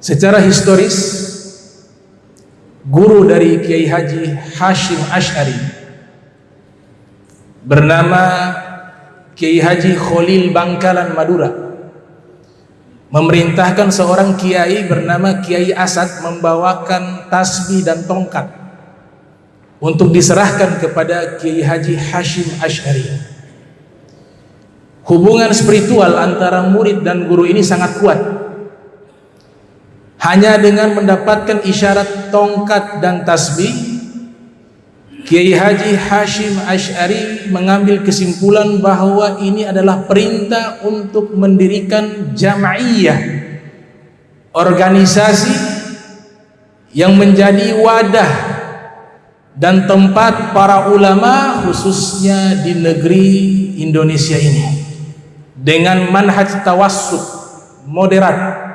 secara historis guru dari Kiai Haji Hashim Ash'ari bernama Kiai Haji Khalil Bangkalan Madura memerintahkan seorang kiai bernama Kiai Asad membawakan tasbih dan tongkat untuk diserahkan kepada Kiai Haji Hashim Ash'ari. Hubungan spiritual antara murid dan guru ini sangat kuat hanya dengan mendapatkan isyarat tongkat dan tasbih Kiai Haji Hashim Ash'ari mengambil kesimpulan bahawa ini adalah perintah untuk mendirikan jama'iyah organisasi yang menjadi wadah dan tempat para ulama khususnya di negeri Indonesia ini. Dengan manhaj tawassut moderat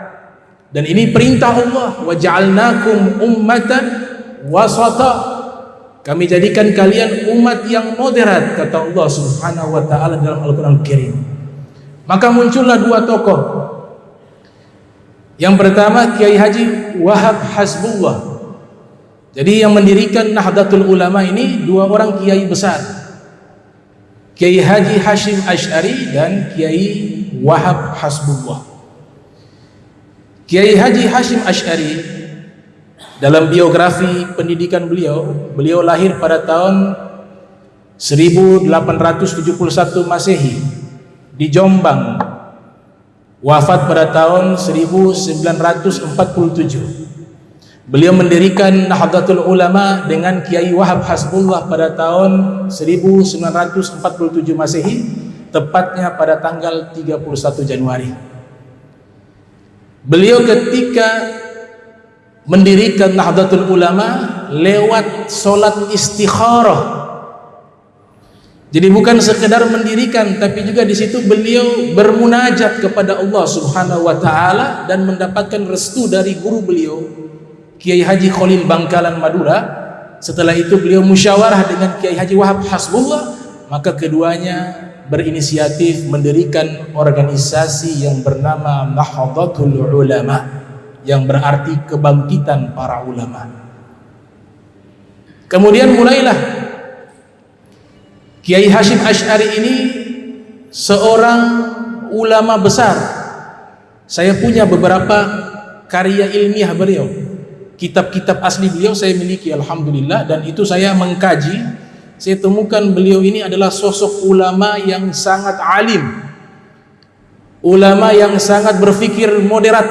dan ini perintah Allah. Wa ja'alnakum ummatan wasata. Kami jadikan kalian umat yang moderat kata Allah Subhanahu wa taala dalam Al-Qur'an Al-Karim. Maka muncullah dua tokoh. Yang pertama Kiai Haji Wahab Hasbullah. Jadi yang mendirikan Nahdlatul Ulama ini dua orang kiai besar. Kiai Haji Hashim Ash'ari dan Kiai Wahab Hasbullah Kiai Haji Hashim Ash'ari dalam biografi pendidikan beliau beliau lahir pada tahun 1871 Masehi di Jombang wafat pada tahun 1947 beliau mendirikan Nahdlatul Ulama dengan Kiai Wahab Hasbullah pada tahun 1947 Masehi tepatnya pada tanggal 31 Januari Beliau ketika mendirikan Nahdlatul Ulama lewat solat istikharah. Jadi bukan sekedar mendirikan tapi juga di situ beliau bermunajat kepada Allah Subhanahu wa taala dan mendapatkan restu dari guru beliau Kiai Haji Khalil Bangkalan Madura. Setelah itu beliau musyawarah dengan Kiai Haji Wahab Hasbullah, maka keduanya berinisiatif mendirikan organisasi yang bernama Nahdlatul Ulama yang berarti kebangkitan para ulama. Kemudian mulailah Kiai Hashim Ash'ari ini seorang ulama besar. Saya punya beberapa karya ilmiah beliau. Kitab-kitab asli beliau saya miliki alhamdulillah dan itu saya mengkaji saya temukan beliau ini adalah sosok ulama yang sangat alim. Ulama yang sangat berfikir moderat.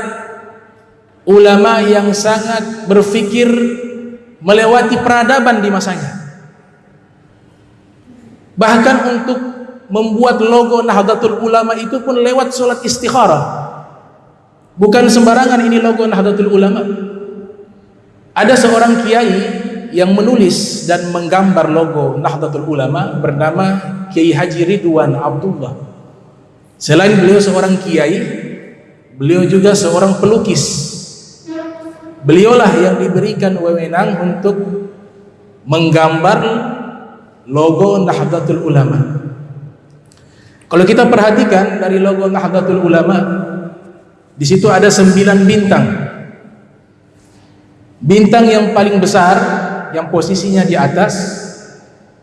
Ulama yang sangat berfikir melewati peradaban di masanya. Bahkan untuk membuat logo Nahdlatul Ulama itu pun lewat solat istikharah. Bukan sembarangan ini logo Nahdlatul Ulama. Ada seorang kiai yang menulis dan menggambar logo Nahdlatul Ulama bernama Kiai Haji Ridwan Abdullah. Selain beliau seorang kiai, beliau juga seorang pelukis. Beliaulah yang diberikan wewenang untuk menggambar logo Nahdlatul Ulama. Kalau kita perhatikan dari logo Nahdlatul Ulama, di situ ada sembilan bintang. Bintang yang paling besar yang posisinya di atas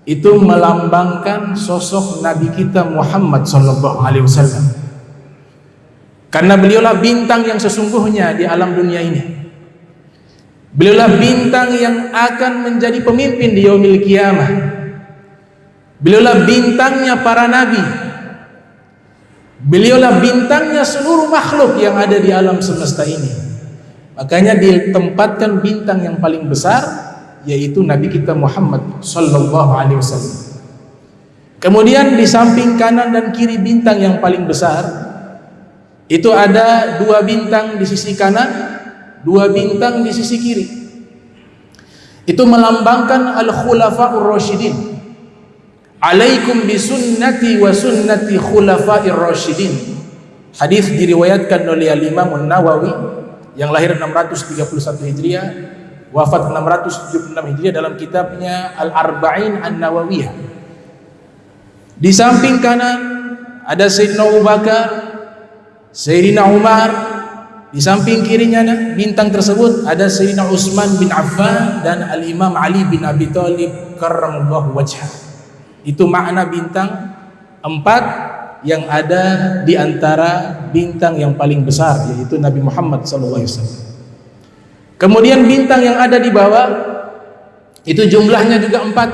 itu melambangkan sosok Nabi kita Muhammad sallallahu alaihi wasallam. Karena beliaulah bintang yang sesungguhnya di alam dunia ini. Beliaulah bintang yang akan menjadi pemimpin di yaumil kiamah. Beliaulah bintangnya para nabi. Beliaulah bintangnya seluruh makhluk yang ada di alam semesta ini. Makanya ditempatkan bintang yang paling besar yaitu Nabi kita Muhammad sallallahu alaihi wasallam. Kemudian di samping kanan dan kiri bintang yang paling besar itu ada dua bintang di sisi kanan, dua bintang di sisi kiri. Itu melambangkan al-khulafaur rasyidin. Alaikum bisunnati wa sunnati khulafair rasyidin. Hadis diriwayatkan oleh Imam An-Nawawi yang lahir 631 Hijriah wafat 676 Hijriah dalam kitabnya Al-Arba'in An-Nawawiyah. Di samping kanan ada Sayyidina Abu Bakar, Sayyidina Umar, Di samping kirinya bintang tersebut ada Sayyidina Utsman bin Affan dan Al-Imam Ali bin Abi Thalib karramallahu wajhah. Itu makna bintang empat yang ada di antara bintang yang paling besar yaitu Nabi Muhammad sallallahu alaihi wasallam. Kemudian bintang yang ada di bawah itu jumlahnya juga empat.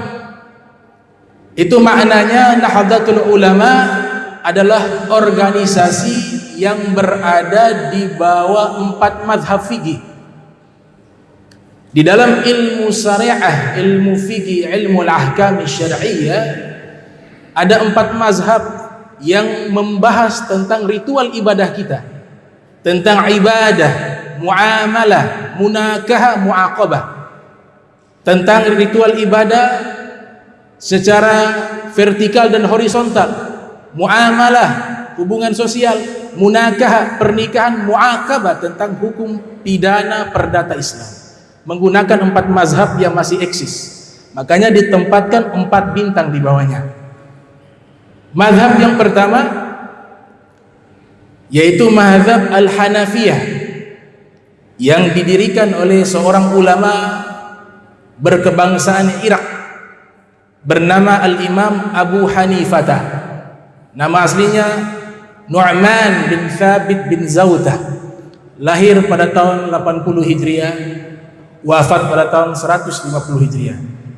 Itu maknanya Nahdlatul Ulama adalah organisasi yang berada di bawah empat madhab fikih. Di dalam ilmu syariah, ilmu fikih, ilmu al-ahkam syar'iyyah ada empat mazhab yang membahas tentang ritual ibadah kita. Tentang ibadah, muamalah, munakahah, muaqabah. Tentang ritual ibadah secara vertikal dan horizontal. Muamalah hubungan sosial munakah pernikahan muakabah tentang hukum pidana perdata Islam. Menggunakan empat mazhab yang masih eksis. Makanya ditempatkan empat bintang di bawahnya. Mazhab yang pertama yaitu mazhab Al-Hanafiyah yang didirikan oleh seorang ulama berkebangsaan Irak bernama Al-Imam Abu Hanifah Nama aslinya Nu'man bin Thabit bin Zawdah Lahir pada tahun 80 Hijriah Wafat pada tahun 150 Hijriah.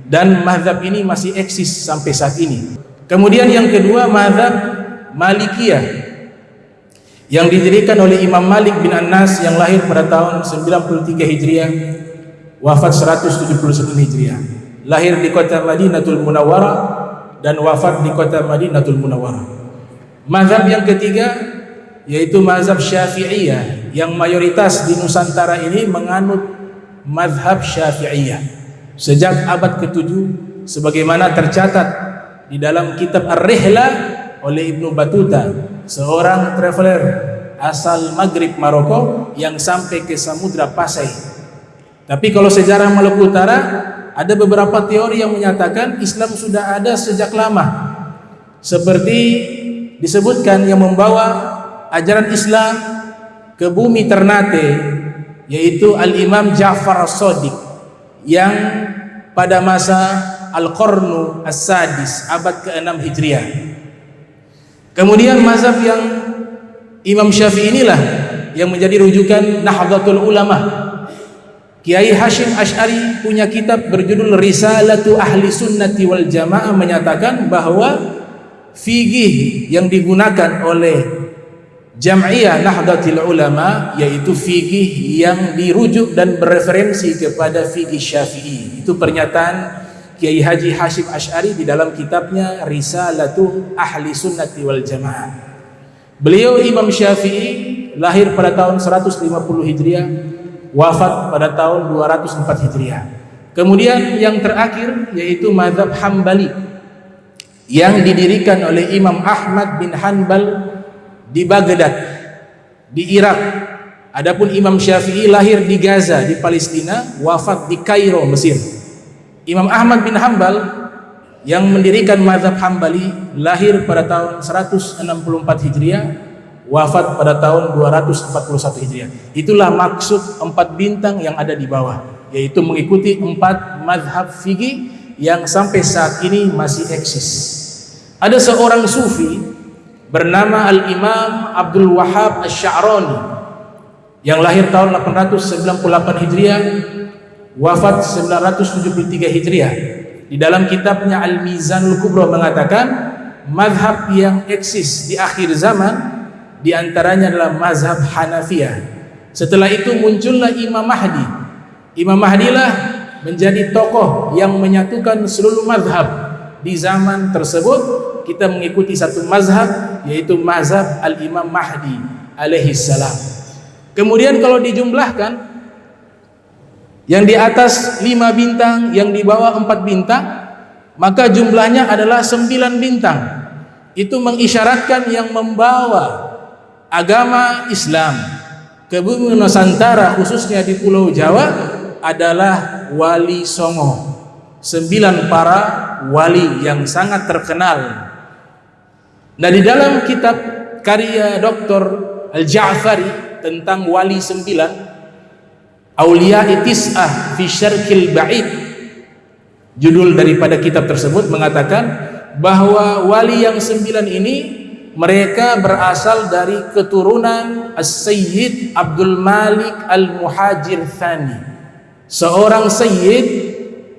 Dan mazhab ini masih eksis sampai saat ini. Kemudian yang kedua mazhab Malikiyah Yang didirikan oleh Imam Malik bin Anas Yang lahir pada tahun 93 Hijriah Wafat 171 Hijriah. Lahir di kota Madinatul Munawwarah Dan wafat di kota Madinatul Munawwarah. Mazhab yang ketiga yaitu mazhab Syafi'iyah yang mayoritas di Nusantara ini menganut mazhab Syafi'iyah. Sejak abad ke-7 sebagaimana tercatat di dalam kitab Ar-Rihla oleh Ibnu Batuta seorang traveler asal Maghrib Maroko yang sampai ke Samudra Pasai. Tapi kalau sejarah Maluku Utara ada beberapa teori yang menyatakan Islam sudah ada sejak lama. Seperti disebutkan yang membawa ajaran Islam ke bumi Ternate yaitu Al-Imam Ja'far As-Sadiq yang pada masa Al-Qarnu As-Sadis abad ke-6 Hijriah kemudian mazhab yang Imam Syafi'i inilah yang menjadi rujukan Nahdlatul Ulama Kiai Hashim Ash'ari punya kitab berjudul Risalatu Ahli Sunnati wal Jamaah menyatakan bahawa fikih yang digunakan oleh Jam'iyah Nahdlatul Ulama yaitu fikih yang dirujuk dan bereferensi kepada fikih Syafi'i. Itu pernyataan Kiai Haji Hashim Ash'ari di dalam kitabnya Risalatu Ahli Sunnati wal Jamaah. Beliau Imam Syafi'i lahir pada tahun 150 Hijriah, wafat pada tahun 204 Hijriah. Kemudian yang terakhir yaitu mazhab Hambali yang didirikan oleh Imam Ahmad bin Hanbal di Baghdad di Irak adapun Imam Syafi'i lahir di Gaza di Palestina wafat di Kairo Mesir Imam Ahmad bin Hanbal yang mendirikan mazhab Hambali lahir pada tahun 164 Hijriah wafat pada tahun 241 Hijriah itulah maksud empat bintang yang ada di bawah yaitu mengikuti empat mazhab fikih yang sampai saat ini masih eksis. Ada seorang sufi bernama Al-Imam Abdul Wahab Asy-Sya'rani yang lahir tahun 898 Hijriah, wafat 973 Hijriah. Di dalam kitabnya Al-Mizanul Kubra mengatakan mazhab yang eksis di akhir zaman di antaranya adalah mazhab Hanafiyah. Setelah itu muncullah Imam Mahdi. Imam Mahdi lah menjadi tokoh yang menyatukan seluruh mazhab di zaman tersebut kita mengikuti satu mazhab yaitu mazhab al-imam Mahdi alaihi salam kemudian kalau dijumlahkan yang di atas lima bintang yang di bawah empat bintang maka jumlahnya adalah sembilan bintang itu mengisyaratkan yang membawa agama Islam ke bumi Nusantara khususnya di Pulau Jawa adalah wali songo sembilan para wali yang sangat terkenal nah di dalam kitab karya Dr. Al-Ja'fari tentang wali sembilan Aulia Itis'ah fi Syarkil Ba'id. Judul daripada kitab tersebut mengatakan bahwa wali yang sembilan ini mereka berasal dari keturunan As-Sayyid Abdul Malik Al-Muhajir Thani. Seorang Sayyid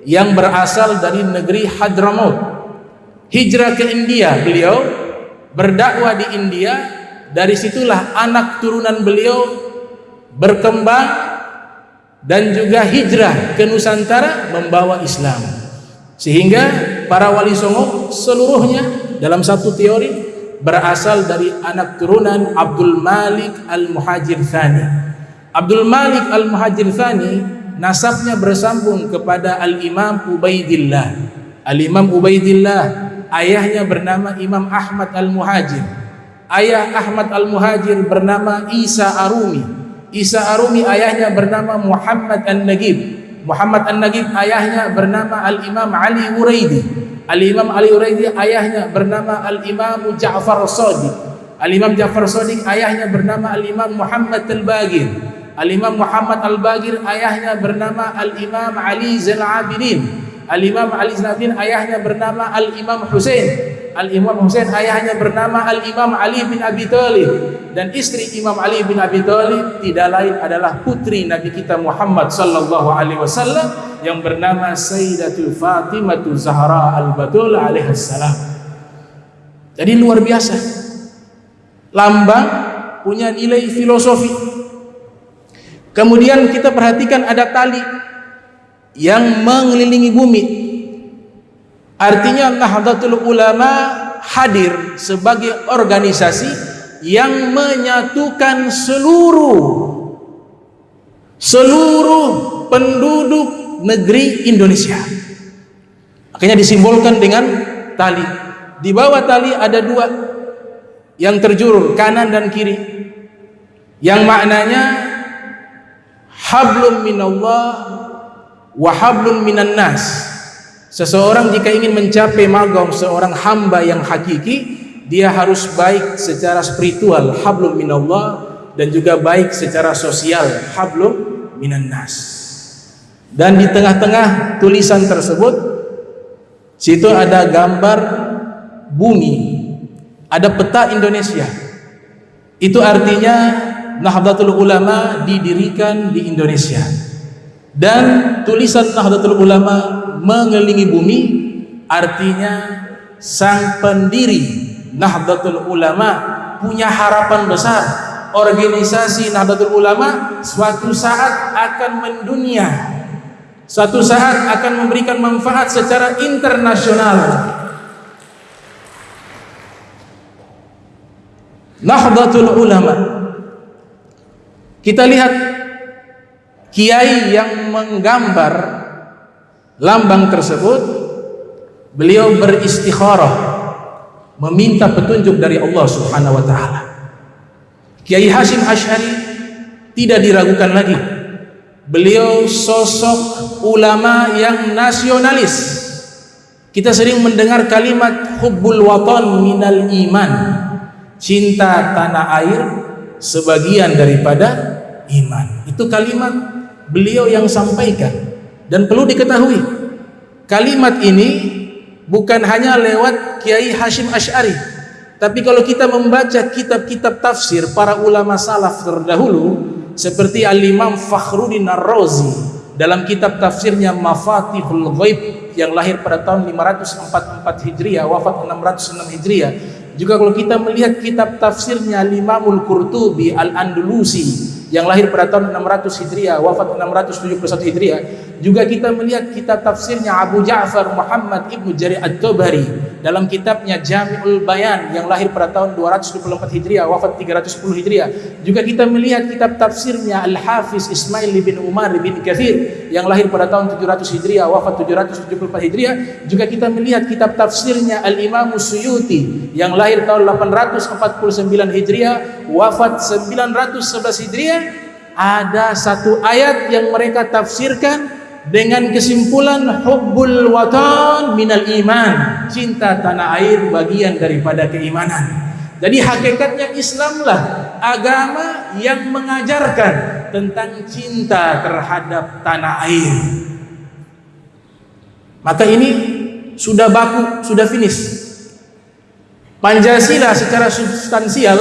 yang berasal dari negeri Hadramaut. Hijrah ke India beliau berdakwah di India. Dari situlah anak turunan beliau berkembang dan juga hijrah ke Nusantara membawa Islam. Sehingga para wali songo seluruhnya dalam satu teori berasal dari anak turunan Abdul Malik Al-Muhajir Thani. Abdul Malik Al-Muhajir Thani nasabnya bersambung kepada Al-Imam Ubaidillah. Al-Imam Ubaidillah ayahnya bernama Imam Ahmad Al-Muhajir. Ayah Ahmad Al-Muhajir bernama Isa Arumi Isa Arumi ayahnya bernama Muhammad An-Nagib. Muhammad An-Nagib ayahnya bernama Al-Imam Ali Uraidi. Al-Imam Ali Uraidi ayahnya bernama Al-Imam Ja'far Sadiq. Al-Imam Ja'far Sadiq ayahnya bernama Al-Imam Muhammad Al-Bagir. Al-Imam Muhammad Al-Bagir ayahnya bernama Al-Imam Ali Zain Abidin Al-Imam Ali Zain Abidin ayahnya bernama Al-Imam Hussein Al-Imam Hussein ayahnya bernama Al-Imam Ali bin Abi Thalib dan istri Imam Ali bin Abi Thalib tidak lain adalah putri Nabi kita Muhammad sallallahu alaihi wasallam yang bernama Sayyidatul Fatimah Zahra Al-Batul alaihi salam. Jadi luar biasa. Lambang punya nilai filosofi. Kemudian kita perhatikan ada tali yang mengelilingi bumi Artinya Nahdlatul Ulama hadir sebagai organisasi yang menyatukan seluruh seluruh penduduk negeri Indonesia. Akhirnya disimbolkan dengan tali. Di bawah tali ada dua yang terjulur kanan dan kiri. Yang maknanya hablum minallah wa hablum minan nas. Seseorang jika ingin mencapai magam seorang hamba yang hakiki, dia harus baik secara spiritual, hablum minallah, dan juga baik secara sosial, hablum minan nas. Dan di tengah-tengah tulisan tersebut, situ ada gambar bumi, ada peta Indonesia. Itu artinya Nahdlatul Ulama didirikan di Indonesia. Dan tulisan Nahdlatul Ulama mengelilingi bumi artinya sang pendiri Nahdlatul Ulama punya harapan besar. Organisasi Nahdlatul Ulama suatu saat akan mendunia. Suatu saat akan memberikan manfaat secara internasional. Nahdlatul Ulama. Kita lihat kiai yang menggambar lambang tersebut beliau beristikharah meminta petunjuk dari Allah Subhanahu wa taala. Kiai Hashim Asy'ari tidak diragukan lagi. Beliau sosok ulama yang nasionalis. Kita sering mendengar kalimat hubbul watan minal iman. Cinta tanah air sebagian daripada iman. Itu kalimat beliau yang sampaikan. Dan perlu diketahui kalimat ini bukan hanya lewat Kiai Hashim Ash'ari. Tapi kalau kita membaca kitab-kitab tafsir para ulama salaf terdahulu seperti Al-Imam Fakhruddin Ar-Razi dalam kitab tafsirnya Mafatihul Ghaib yang lahir pada tahun 544 Hijriah wafat 606 Hijriah. Juga kalau kita melihat kitab tafsirnya Al-Imamul Qurtubi Al-Andalusi yang lahir pada tahun 600 Hijriah wafat 671 Hijriah juga kita melihat kitab tafsirnya Abu Ja'far Muhammad Ibnu Jarir At-Tabari dalam kitabnya Jami'ul Bayan yang lahir pada tahun 224 Hijriah wafat 310 Hijriah. Juga kita melihat kitab tafsirnya Al-Hafiz Ismail bin Umar bin Kathir yang lahir pada tahun 700 Hijriah wafat 774 Hijriah. Juga kita melihat kitab tafsirnya Al-Imam Suyuti yang lahir tahun 849 Hijriah wafat 911 Hijriah. Ada satu ayat yang mereka tafsirkan dengan kesimpulan hubbul watan minal iman cinta tanah air bagian daripada keimanan Jadi hakikatnya Islamlah agama yang mengajarkan tentang cinta terhadap tanah air. Maka ini sudah baku, sudah finish. Pancasila secara substansial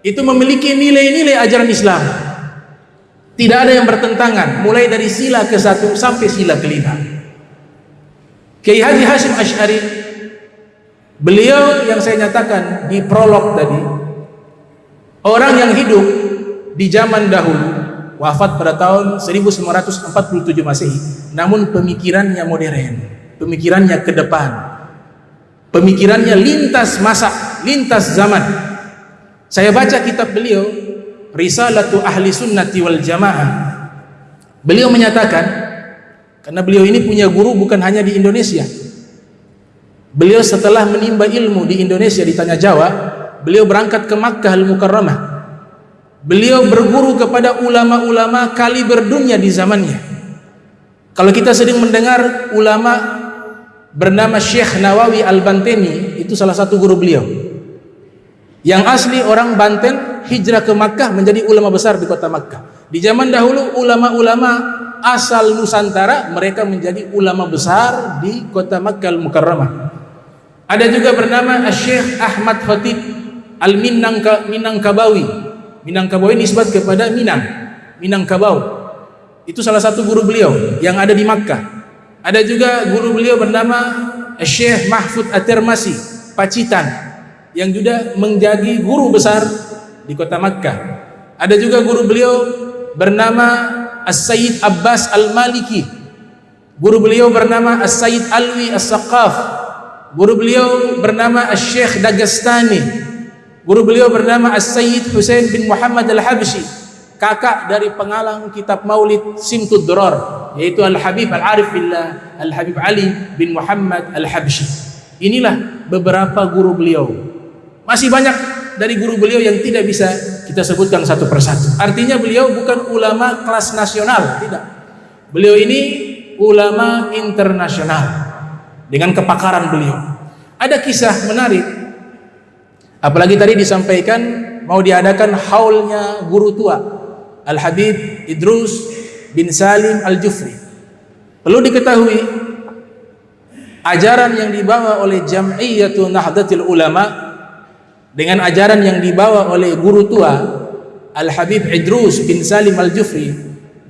itu memiliki nilai-nilai ajaran Islam. Tidak ada yang bertentangan, mulai dari sila ke satu sampai sila kelima. Kiai Haji Hashim Ash'ari Beliau yang saya nyatakan di prolog tadi Orang yang hidup di zaman dahulu Wafat pada tahun 1947 Masehi Namun pemikirannya modern Pemikirannya ke depan Pemikirannya lintas masa Lintas zaman Saya baca kitab beliau Risalatu Ahli Sunnati wal Jamaah Beliau menyatakan Karena beliau ini punya guru bukan hanya di Indonesia Beliau setelah menimba ilmu di Indonesia di Tanah Jawa, beliau berangkat ke Makkah Al-Mukarramah. Beliau berguru kepada ulama-ulama kali berdunia di zamannya. Kalau kita sering mendengar ulama bernama Syekh Nawawi Al-Banteni, itu salah satu guru beliau. Yang asli orang Banten hijrah ke Makkah menjadi ulama besar di kota Makkah. Di zaman dahulu ulama-ulama asal Nusantara mereka menjadi ulama besar di kota Makkah Al-Mukarramah. Ada juga bernama Syekh Ahmad Khatib Al-Minangka Minangkabawi. Nisbat kepada Minang, Minangkabau. Itu salah satu guru beliau yang ada di Makkah. Ada juga guru beliau bernama Syekh Mahfud At-Tirmasi, Pacitan yang juga menjadi guru besar di kota Makkah. Ada juga guru beliau bernama As-Sayyid Abbas Al-Maliki. Guru beliau bernama As-Sayyid Alwi As-Saqaf Guru beliau bernama Syekh Dagestani. Guru beliau bernama As-Sayyid Hussein bin Muhammad Al-Habshi. Kakak dari pengalang kitab Maulid Simtud Durar. Yaitu Al-Habib Al-Arif Billah Al-Habib Ali bin Muhammad Al-Habshi. Inilah beberapa guru beliau. Masih banyak dari guru beliau yang tidak bisa kita sebutkan satu persatu. Artinya beliau bukan ulama kelas nasional. Tidak. Beliau ini ulama internasional dengan kepakaran beliau. Ada kisah menarik. Apalagi tadi disampaikan mau diadakan haulnya guru tua Al-Habib Idrus bin Salim Al-Jufri. Perlu diketahui ajaran yang dibawa oleh Jam'iyyatu Nahdlatul Ulama dengan ajaran yang dibawa oleh guru tua Al-Habib Idrus bin Salim Al-Jufri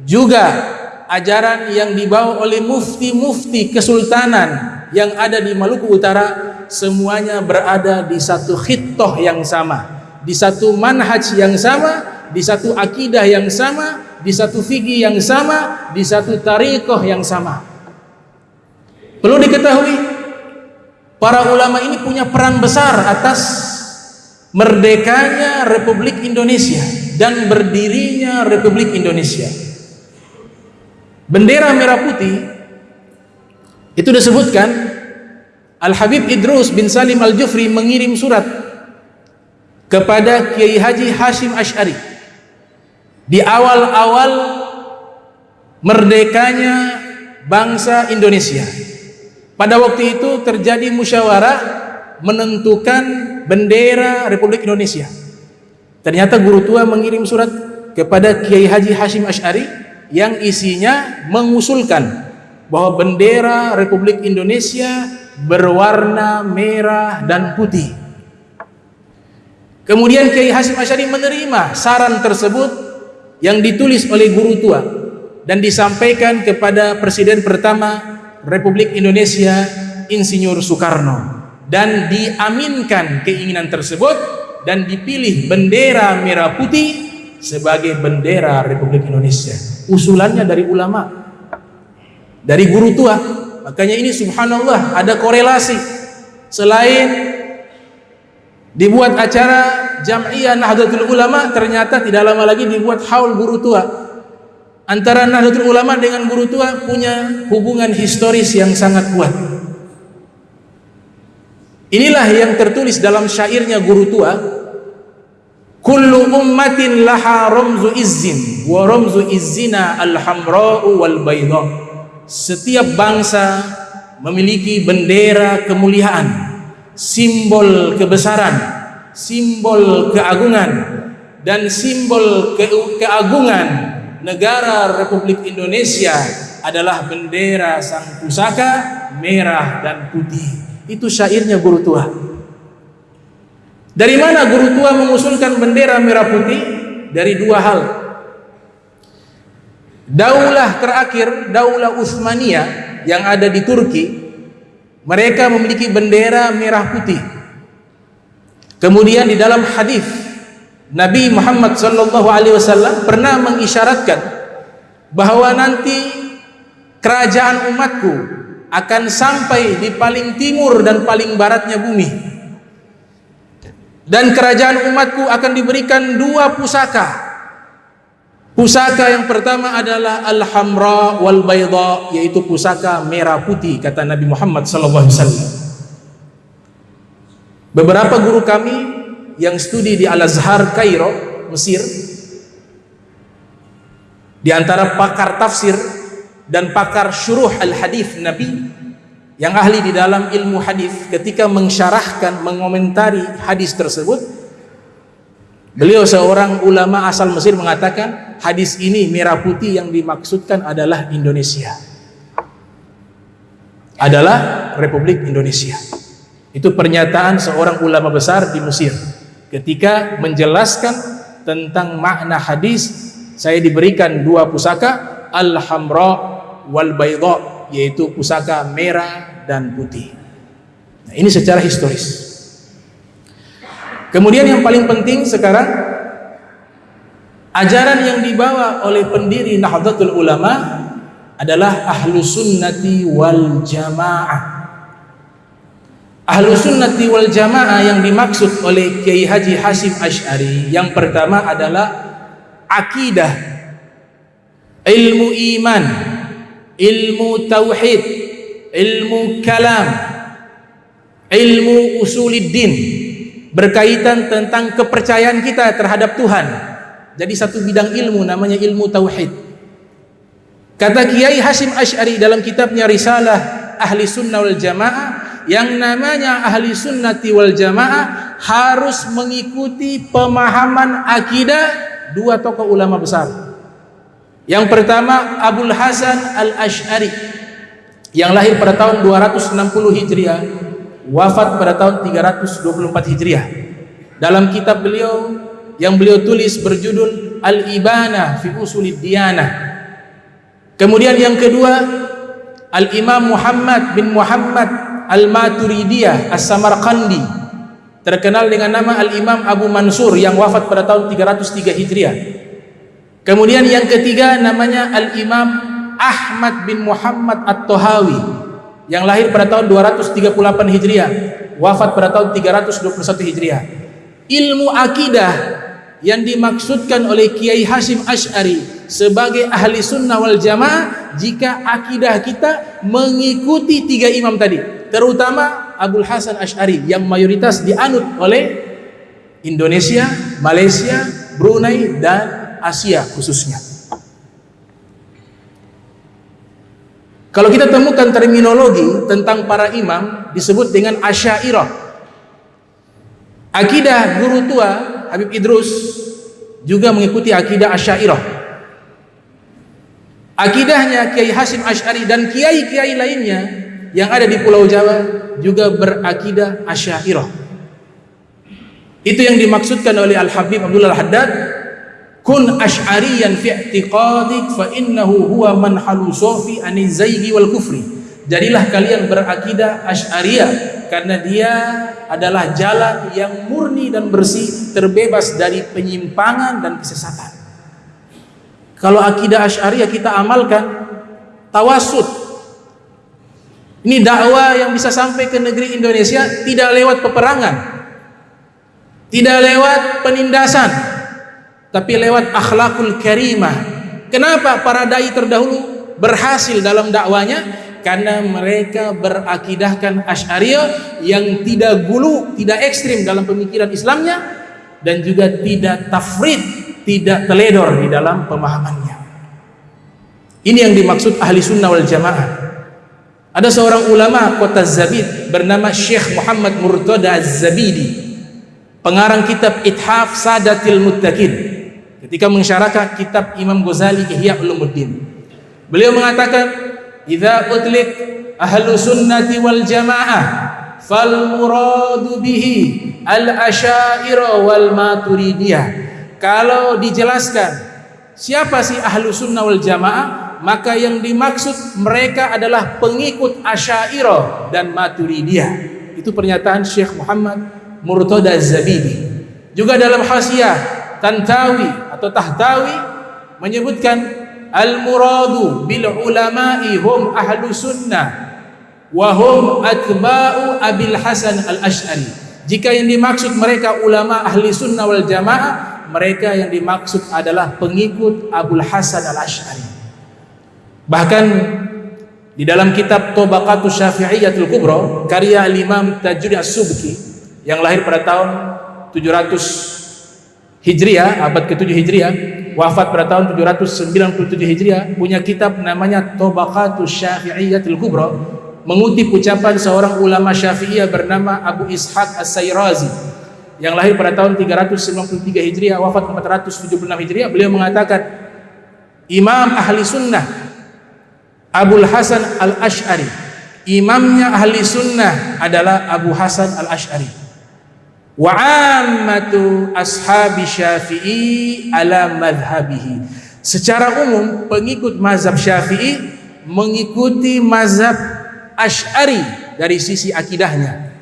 juga ajaran yang dibawa oleh mufti-mufti kesultanan yang ada di Maluku Utara semuanya berada di satu khitoh yang sama di satu manhaj yang sama di satu akidah yang sama di satu fikih yang sama di satu tarikoh yang sama. Perlu diketahui para ulama ini punya peran besar atas merdekanya Republik Indonesia dan berdirinya Republik Indonesia. Bendera merah putih itu disebutkan Al-Habib Idrus bin Salim Al-Jufri mengirim surat kepada Kiai Haji Hashim Ash'ari. Di awal-awal merdekanya bangsa Indonesia. Pada waktu itu terjadi musyawarah menentukan bendera Republik Indonesia ternyata guru tua mengirim surat kepada Kiai Haji Hashim Ash'ari yang isinya mengusulkan bahwa bendera Republik Indonesia berwarna merah dan putih. Kemudian Kiai Hasim Asyari menerima saran tersebut yang ditulis oleh guru tua dan disampaikan kepada Presiden pertama Republik Indonesia Insinyur Soekarno dan diaminkan keinginan tersebut dan dipilih bendera merah putih sebagai bendera Republik Indonesia. Usulannya dari ulama dari guru tua. Makanya ini subhanallah ada korelasi. Selain dibuat acara jam'iyah Nahdlatul Ulama ternyata tidak lama lagi dibuat haul guru tua. Antara Nahdlatul Ulama dengan guru tua punya hubungan historis yang sangat kuat inilah yang tertulis dalam syairnya guru tua kullu ummatin laha ramzu izzin wa ramzu izzina al-hamra'u wal bayda setiap bangsa memiliki bendera kemuliaan simbol kebesaran simbol keagungan dan simbol ke keagungan negara Republik Indonesia adalah bendera sang pusaka merah dan putih. Itu syairnya guru tua. Dari mana guru tua mengusulkan bendera merah putih? Dari dua hal. Daulah terakhir, Daulah Utsmaniyah yang ada di Turki, mereka memiliki bendera merah putih. Kemudian di dalam hadis Nabi Muhammad sallallahu alaihi wasallam pernah mengisyaratkan bahawa nanti kerajaan umatku akan sampai di paling timur dan paling baratnya bumi. Dan kerajaan umatku akan diberikan dua pusaka. Pusaka yang pertama adalah al-hamra wal bayda yaitu pusaka merah putih kata Nabi Muhammad sallallahu alaihi wasallam. Beberapa guru kami yang studi di Al-Azhar Kairo, Mesir di antara pakar tafsir dan pakar syuruh al-hadis Nabi yang ahli di dalam ilmu hadis ketika mensyarahkan mengomentari hadis tersebut beliau seorang ulama asal Mesir mengatakan hadis ini merah putih yang dimaksudkan adalah Indonesia. Adalah Republik Indonesia. Itu pernyataan seorang ulama besar di Mesir. Ketika menjelaskan tentang makna hadis saya diberikan dua pusaka al-hamra wal bayda yaitu pusaka merah dan putih. Nah, ini secara historis. Kemudian yang paling penting sekarang ajaran yang dibawa oleh pendiri Nahdlatul Ulama adalah ahlu sunnati wal jamaah. Ahlu sunnati wal jamaah yang dimaksud oleh Kiai Haji Hasim Ash'ari Yang pertama adalah Akidah Ilmu iman Ilmu tauhid Ilmu kalam Ilmu usuliddin Berkaitan tentang kepercayaan kita terhadap Tuhan. Jadi satu bidang ilmu namanya ilmu tauhid. Kata Kiai Hasim Ash'ari dalam kitabnya Risalah Ahli Sunnah wal Jamaah yang namanya ahli sunnati wal jamaah harus mengikuti pemahaman akidah dua tokoh ulama besar yang pertama Abul Hasan Al-Ash'ari yang lahir pada tahun 260 Hijriah wafat pada tahun 324 Hijriah. Dalam kitab beliau yang beliau tulis berjudul Al-Ibana fi Usulid Diyanah. Kemudian yang kedua Al-Imam Muhammad bin Muhammad Al-Maturidiyah As-Samarqandi terkenal dengan nama Al-Imam Abu Mansur yang wafat pada tahun 303 Hijriah kemudian yang ketiga namanya Al-Imam Ahmad bin Muhammad At-Tohawi yang lahir pada tahun 238 Hijriah wafat pada tahun 321 Hijriah. Ilmu akidah yang dimaksudkan oleh Kiai Hashim Ash'ari sebagai ahli sunnah wal jamaah jika akidah kita mengikuti tiga imam tadi terutama Abdul Hasan Ash'ari yang mayoritas dianut oleh Indonesia, Malaysia, Brunei dan Asia khususnya. Kalau kita temukan terminologi tentang para imam disebut dengan Asy'ariyah. Akidah guru tua Habib Idrus juga mengikuti akidah Asy'ariyah. Akidahnya Kiai Hasim Ash'ari dan kiai-kiai lainnya yang ada di Pulau Jawa juga berakidah Asy'ariyah. Itu yang dimaksudkan oleh Al Habib Abdullah Al Haddad, kun asy'ariyan fi i'tiqadik fa innahu huwa man halusu fi anizayhi wal kufri. Jadilah kalian berakidah Asy'ariyah karena dia adalah jalan yang murni dan bersih, terbebas dari penyimpangan dan kesesatan. Kalau akidah Asy'ariyah kita amalkan tawasud ini dakwah yang bisa sampai ke negeri Indonesia tidak lewat peperangan. Tidak lewat penindasan. Tapi lewat akhlakul karimah. Kenapa para dai terdahulu berhasil dalam dakwanya? Karena mereka berakidahkan Asy'ariyah yang tidak gulu, tidak ekstrim dalam pemikiran Islamnya dan juga tidak tafrid, tidak teledor di dalam pemahamannya. Ini yang dimaksud ahli sunnah wal jamaah. Ada seorang ulama kota Zabid bernama Syekh Muhammad Murtada Az-Zabidi. pengarang kitab Ithaf Sadatil Muttaqin ketika mensyarahkan kitab Imam Ghazali Ihya Ulumuddin beliau mengatakan idza utlik ahlu sunnati wal jamaah fal muradu bihi al asyairah wal maturidiyah kalau dijelaskan siapa sih ahlu sunnah wal jamaah maka yang dimaksud mereka adalah pengikut Asy'ariyah dan Maturidiyah. Itu pernyataan Syekh Muhammad Murtada Az-Zabidi. Juga dalam Hasiyah Tantawi atau Tahtawi menyebutkan al-muradu bil ulama'i hum ahlu sunnah wa hum atba'u Abil Hasan al-Asy'ari. Jika yang dimaksud mereka ulama ahli sunnah wal jamaah, mereka yang dimaksud adalah pengikut Abul Hasan al-Asy'ari. Bahkan di dalam kitab Tobaqatus Syafi'iyatul Kubra karya Imam Tajudi As-Subki yang lahir pada tahun 700 Hijriah, abad ke-7 Hijriah, wafat pada tahun 797 Hijriah, punya kitab namanya Tobaqatus Syafi'iyatul Kubra mengutip ucapan seorang ulama Syafi'iyah bernama Abu Ishaq As-Sayrazi yang lahir pada tahun 393 Hijriah, wafat 476 Hijriah, beliau mengatakan Imam Ahli Sunnah Abu Hasan Al-Ash'ari imamnya ahli sunnah adalah Abu Hasan Al-Ash'ari wa ammatu ashabi syafi'i ala madhabihi secara umum pengikut mazhab syafi'i mengikuti mazhab ash'ari dari sisi akidahnya.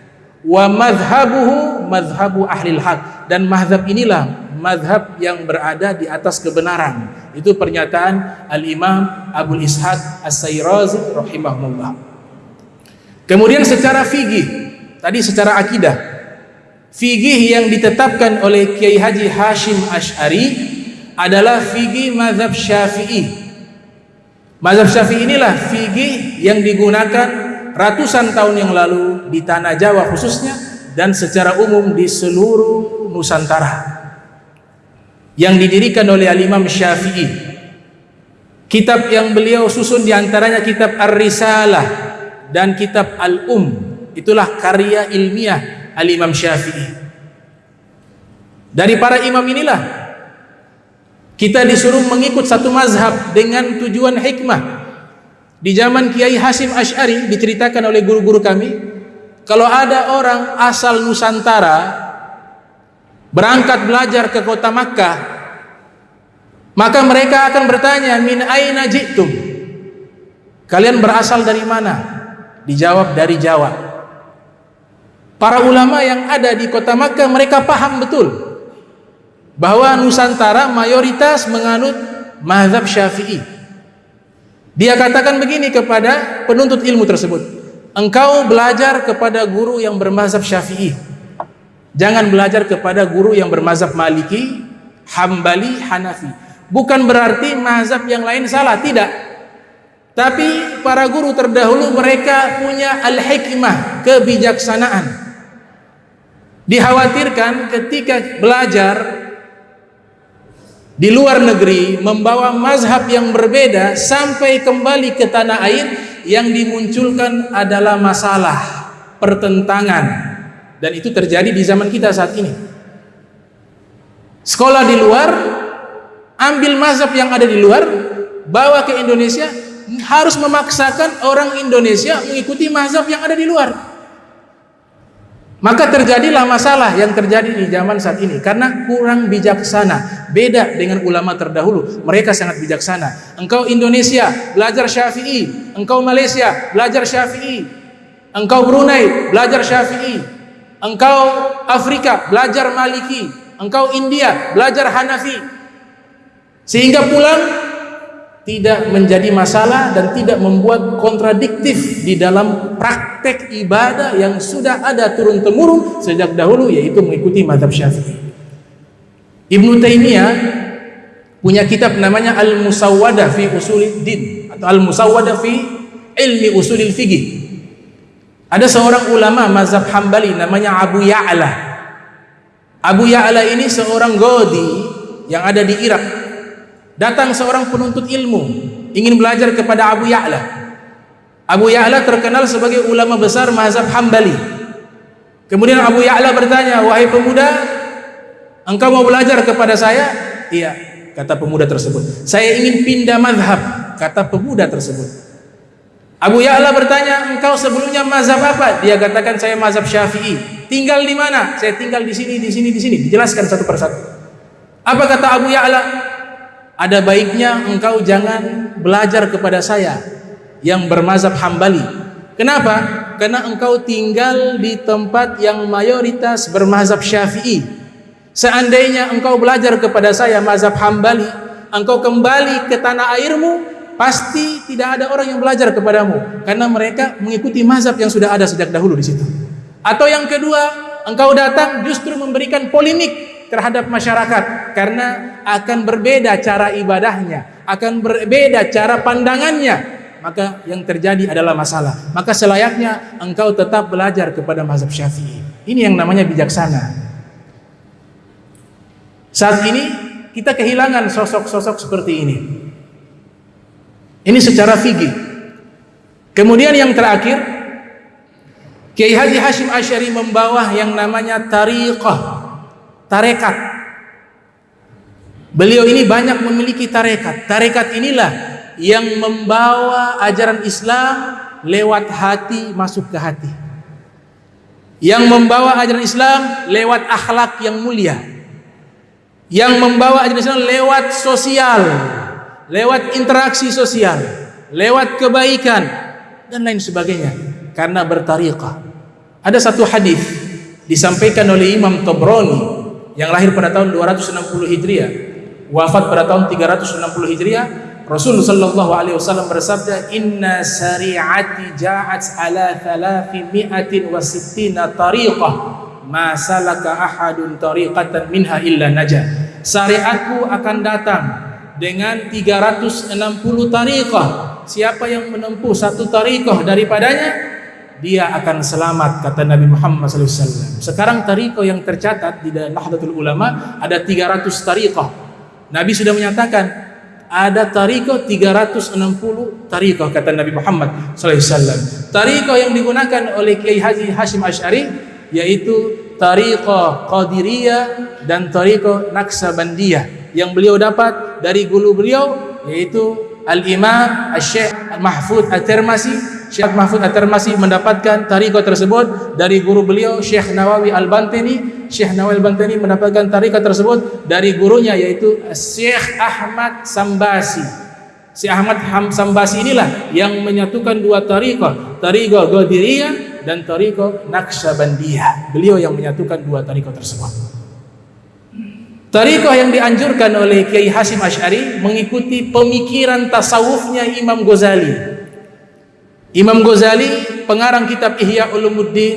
Wa madhabuhu madhabu ahli haq. Dan mazhab inilah madhab yang berada di atas kebenaran. Itu pernyataan Al-Imam Abu Ishaq As-Sayrazi rahimahullah. Kemudian secara fikih tadi secara akidah fikih yang ditetapkan oleh Kiai Haji Hashim Ash'ari adalah fikih mazhab syafi'i. Mazhab syafi'i inilah fikih yang digunakan ratusan tahun yang lalu di tanah Jawa khususnya dan secara umum di seluruh Nusantara yang didirikan oleh Al-Imam Syafi'i. Kitab yang beliau susun diantaranya kitab Ar-Risalah dan kitab Al-Um. Itulah karya ilmiah Al-Imam Syafi'i. Dari para imam inilah kita disuruh mengikut satu mazhab dengan tujuan hikmah. Di zaman Kiai Hasim Ash'ari diceritakan oleh guru-guru kami kalau ada orang asal Nusantara berangkat belajar ke kota Makkah maka mereka akan bertanya min aina jitum? Kalian berasal dari mana? Dijawab dari Jawa para ulama yang ada di kota Makkah mereka paham betul bahwa Nusantara mayoritas menganut mazhab syafi'i dia katakan begini kepada penuntut ilmu tersebut engkau belajar kepada guru yang bermazhab syafi'i Jangan belajar kepada guru yang bermazhab Maliki, Hambali, Hanafi. Bukan berarti mazhab yang lain salah, tidak. Tapi para guru terdahulu mereka punya al-hikmah, kebijaksanaan. Dikhawatirkan ketika belajar di luar negeri membawa mazhab yang berbeda sampai kembali ke tanah air yang dimunculkan adalah masalah pertentangan. Dan itu terjadi di zaman kita saat ini. Sekolah di luar ambil mazhab yang ada di luar bawa ke Indonesia harus memaksakan orang Indonesia mengikuti mazhab yang ada di luar maka terjadilah masalah yang terjadi di zaman saat ini. Karena kurang bijaksana. Beda dengan ulama terdahulu. Mereka sangat bijaksana. Engkau Indonesia belajar syafi'i. Engkau Malaysia belajar syafi'i. Engkau Brunei belajar syafi'i. Engkau Afrika belajar Maliki, engkau India belajar Hanafi. Sehingga pulang tidak menjadi masalah dan tidak membuat kontradiktif di dalam praktek ibadah yang sudah ada turun temurun sejak dahulu yaitu mengikuti mazhab Syafi'i. Ibnu Taimiyah punya kitab namanya Al-Musawwadah fi Usulid Din atau Al-Musawwadah fi Ilmi Usulil Fiqh ada seorang ulama mazhab Hambali namanya Abu Ya'la. Abu Ya'la ini seorang godi yang ada di Irak. Datang seorang penuntut ilmu ingin belajar kepada Abu Ya'la. Abu Ya'la terkenal sebagai ulama besar mazhab Hambali. Kemudian Abu Ya'la bertanya, "Wahai pemuda, engkau mau belajar kepada saya?" "Iya," kata pemuda tersebut. "Saya ingin pindah mazhab," kata pemuda tersebut. Abu Ya'la bertanya, "Engkau sebelumnya mazhab apa?" Dia katakan, "Saya mazhab Syafi'i." "Tinggal di mana?" "Saya tinggal di sini, di sini, di sini." Dijelaskan satu persatu. Apa kata Abu Ya'la? Ada baiknya engkau jangan belajar kepada saya yang bermazhab Hambali. Kenapa? Karena engkau tinggal di tempat yang mayoritas bermazhab Syafi'i. Seandainya engkau belajar kepada saya mazhab Hambali, engkau kembali ke tanah airmu, pasti tidak ada orang yang belajar kepadamu karena mereka mengikuti mazhab yang sudah ada sejak dahulu di situ. Atau yang kedua, engkau datang justru memberikan polemik terhadap masyarakat karena akan berbeda cara ibadahnya, akan berbeda cara pandangannya, maka yang terjadi adalah masalah. Maka selayaknya engkau tetap belajar kepada mazhab Syafi'i. Ini yang namanya bijaksana. Saat ini kita kehilangan sosok-sosok seperti ini. Ini secara fikih. Kemudian yang terakhir, Kiai Haji Hashim Asy'ari membawa yang namanya tariqah, tarekat. Beliau ini banyak memiliki tarekat. Tarekat inilah yang membawa ajaran Islam lewat hati masuk ke hati. Yang membawa ajaran Islam lewat akhlak yang mulia. Yang membawa ajaran Islam lewat sosial lewat interaksi sosial lewat kebaikan dan lain sebagainya. Karena bertariqah. Ada satu hadis disampaikan oleh Imam Tabrani yang lahir pada tahun 260 Hijriah wafat pada tahun 360 Hijriah Rasul sallallahu alaihi wasallam bersabda inna syari'ati ja'at ala 360 tariqah. Ma salaka ahadun tariqatan minha illa najah. Syariatku akan datang dengan 360 tariqah. Siapa yang menempuh satu tariqah daripadanya dia akan selamat kata Nabi Muhammad wasallam sekarang tariqah yang tercatat di Nahdlatul Ulama ada 300 tariqah Nabi sudah menyatakan ada tariqah 360 tariqah kata Nabi Muhammad wasallam. Tariqah yang digunakan oleh Kiai Haji Hashim Asy'ari yaitu tariqah Qadiriyah dan tariqah Naksabandiyah yang beliau dapat dari guru beliau yaitu Al-Imam Asy-Syaikh Mahfud At-Tirmizi Syekh Mahfud At-Tirmizi mendapatkan tariqah tersebut dari guru beliau Syekh Nawawi Al-Bantani. Syekh Nawawi Al-Bantani mendapatkan tariqah tersebut dari gurunya yaitu Syekh Ahmad Sambasi. Syekh Ahmad Sambasi inilah yang menyatukan dua tariqah tariqah Ghadiriyah dan tariqah Naqsyabandiyah. Beliau yang menyatukan dua tariqah tersebut Tariqah yang dianjurkan oleh Kiai Hasim Ash'ari mengikuti pemikiran tasawufnya Imam Ghazali. Imam Ghazali pengarang kitab Ihya Ulumuddin,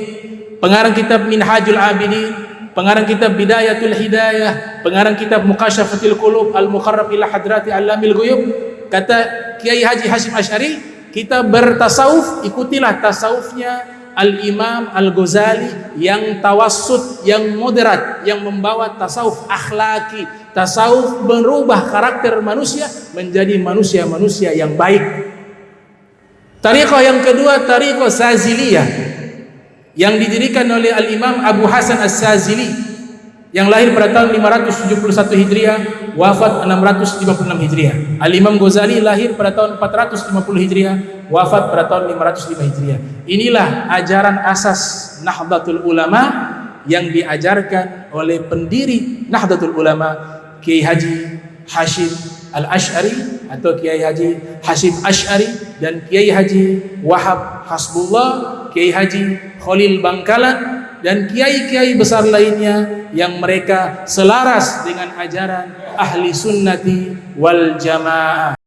pengarang kitab Minhajul Abidin, pengarang kitab Bidayatul Hidayah, pengarang kitab Muqasyafatul Qulub Al-Mukharrab ila Hadrati Alamil Ghuyub, kata Kiai Haji Hashim Asy'ari, kita bertasawuf ikutilah tasawufnya Al-Imam Al-Ghazali yang tawassut, yang moderat, yang membawa tasawuf akhlaki, tasawuf merubah karakter manusia menjadi manusia-manusia yang baik. Tariqah yang kedua tariqah Saziliyah yang didirikan oleh Al-Imam Abu Hasan As-Sazili yang lahir pada tahun 571 Hijriah wafat 656 Hijriah. Al-Imam Ghazali lahir pada tahun 450 Hijriah wafat pada tahun 505 Hijriah. Inilah ajaran asas Nahdlatul Ulama yang diajarkan oleh pendiri Nahdlatul Ulama Kiai Haji Hashim Al-Ash'ari atau Kiai Haji Hashim Ash'ari dan Kiai Haji Wahab Hasbullah, Kiai Haji Khalil Bangkalan dan kiai-kiai besar lainnya yang mereka selaras dengan ajaran ahli sunnati wal jamaah.